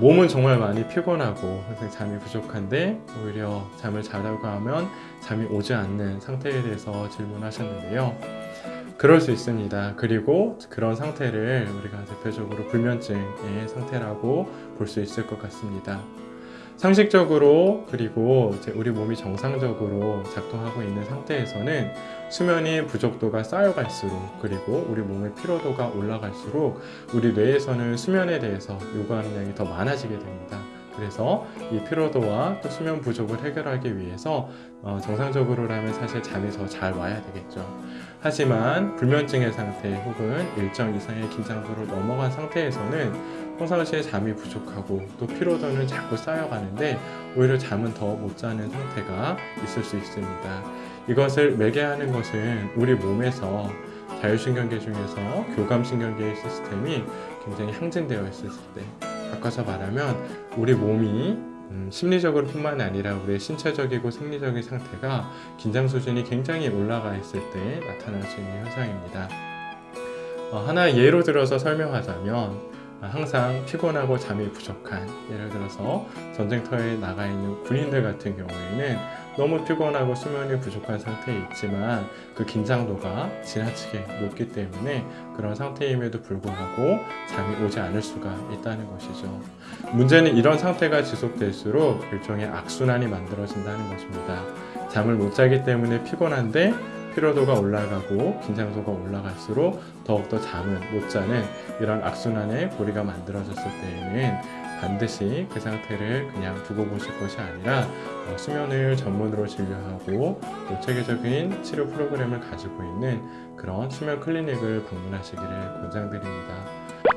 몸은 정말 많이 피곤하고 항상 잠이 부족한데 오히려 잠을 자려고 하면 잠이 오지 않는 상태에 대해서 질문하셨는데요. 그럴 수 있습니다. 그리고 그런 상태를 우리가 대표적으로 불면증의 상태라고 볼 수 있을 것 같습니다. 상식적으로 그리고 우리 몸이 정상적으로 작동하고 있는 상태에서는 수면이 부족도가 쌓여갈수록 그리고 우리 몸의 피로도가 올라갈수록 우리 뇌에서는 수면에 대해서 요구하는 양이 더 많아지게 됩니다. 그래서 이 피로도와 또 수면 부족을 해결하기 위해서 어, 정상적으로라면 사실 잠이 더 잘 와야 되겠죠. 하지만 불면증의 상태 혹은 일정 이상의 긴장도를 넘어간 상태에서는 평상시에 잠이 부족하고 또 피로도는 자꾸 쌓여가는데 오히려 잠은 더 못 자는 상태가 있을 수 있습니다. 이것을 매개하는 것은 우리 몸에서 자율신경계 중에서 교감신경계의 시스템이 굉장히 항진되어 있을 때 바꿔서 말하면 우리 몸이 음, 심리적으로 뿐만 아니라 우리의 신체적이고 생리적인 상태가 긴장 수준이 굉장히 올라가 있을 때 나타날 수 있는 현상입니다. 어, 하나 예로 들어서 설명하자면 항상 피곤하고 잠이 부족한 예를 들어서 전쟁터에 나가 있는 군인들 같은 경우에는 너무 피곤하고 수면이 부족한 상태에 있지만 그 긴장도가 지나치게 높기 때문에 그런 상태임에도 불구하고 잠이 오지 않을 수가 있다는 것이죠. 문제는 이런 상태가 지속될수록 일종의 악순환이 만들어진다는 것입니다. 잠을 못 자기 때문에 피곤한데 피로도가 올라가고 긴장도가 올라갈수록 더욱더 잠을 못 자는 이런 악순환의 고리가 만들어졌을 때에는 반드시 그 상태를 그냥 두고 보실 것이 아니라 어, 수면을 전문으로 진료하고 또 체계적인 치료 프로그램을 가지고 있는 그런 수면 클리닉을 방문하시기를 권장드립니다.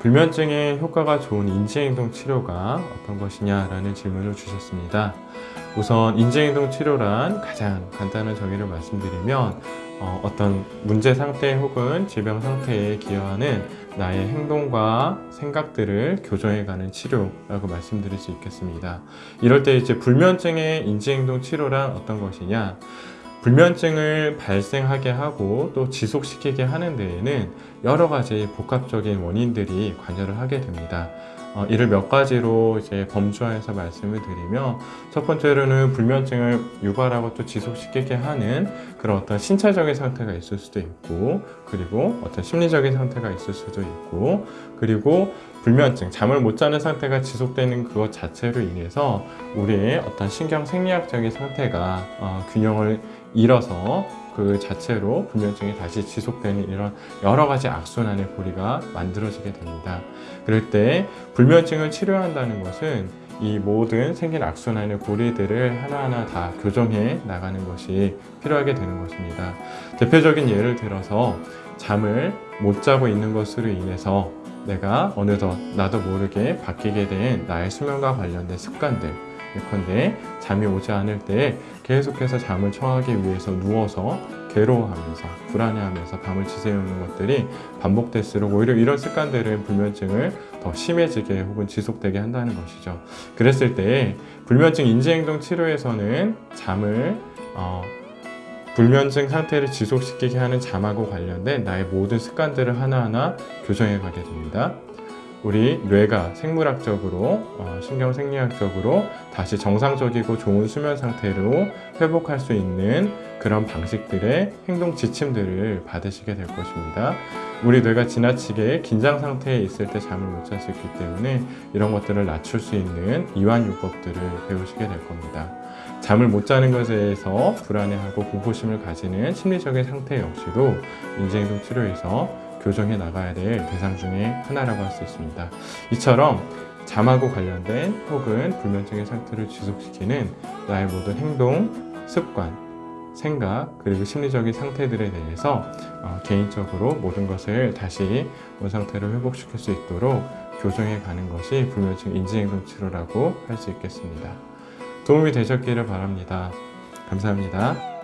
불면증에 효과가 좋은 인지행동 치료가 어떤 것이냐라는 질문을 주셨습니다. 우선 인지행동 치료란 가장 간단한 정의를 말씀드리면 어, 떤 문제 상태 혹은 질병 상태에 기여하는 나의 행동과 생각들을 교정해가는 치료라고 말씀드릴 수 있겠습니다. 이럴 때 이제 불면증의 인지행동 치료란 어떤 것이냐 불면증을 발생하게 하고 또 지속시키게 하는 데에는 여러 가지 복합적인 원인들이 관여를 하게 됩니다. 어, 이를 몇 가지로 이제 범주화해서 말씀을 드리면 첫 번째로는 불면증을 유발하고 또 지속시키게 하는 그런 어떤 신체적인 상태가 있을 수도 있고 그리고 어떤 심리적인 상태가 있을 수도 있고 그리고 불면증, 잠을 못 자는 상태가 지속되는 그것 자체로 인해서 우리의 어떤 신경 생리학적인 상태가 어, 균형을 잃어서 그 자체로 불면증이 다시 지속되는 이런 여러 가지 악순환의 고리가 만들어지게 됩니다. 그럴 때 불면증을 치료한다는 것은 이 모든 생긴 악순환의 고리들을 하나하나 다 교정해 나가는 것이 필요하게 되는 것입니다. 대표적인 예를 들어서 잠을 못 자고 있는 것으로 인해서 내가 어느덧 나도 모르게 바뀌게 된 나의 수면과 관련된 습관들 예컨대 잠이 오지 않을 때 계속해서 잠을 청하기 위해서 누워서 괴로워하면서 불안해하면서 밤을 지새우는 것들이 반복될수록 오히려 이런 습관들은 불면증을 더 심해지게 혹은 지속되게 한다는 것이죠. 그랬을 때 불면증 인지행동 치료에서는 잠을 어, 불면증 상태를 지속시키게 하는 잠하고 관련된 나의 모든 습관들을 하나하나 교정해 가게 됩니다. 우리 뇌가 생물학적으로 어, 신경생리학적으로 다시 정상적이고 좋은 수면 상태로 회복할 수 있는 그런 방식들의 행동 지침들을 받으시게 될 것입니다. 우리 뇌가 지나치게 긴장 상태에 있을 때 잠을 못 있기 때문에 이런 것들을 낮출 수 있는 이완요법들을 배우시게 될 겁니다. 잠을 못 자는 것에 대해서 불안해하고 공포심을 가지는 심리적인 상태 역시도 인지행동 치료에서 교정해 나가야 될 대상 중에 하나라고 할 수 있습니다. 이처럼 잠하고 관련된 혹은 불면증의 상태를 지속시키는 나의 모든 행동, 습관, 생각 그리고 심리적인 상태들에 대해서 어, 개인적으로 모든 것을 다시 원 상태를 회복시킬 수 있도록 교정해 가는 것이 불면증 인지행동 치료라고 할 수 있겠습니다. 도움이 되셨기를 바랍니다. 감사합니다.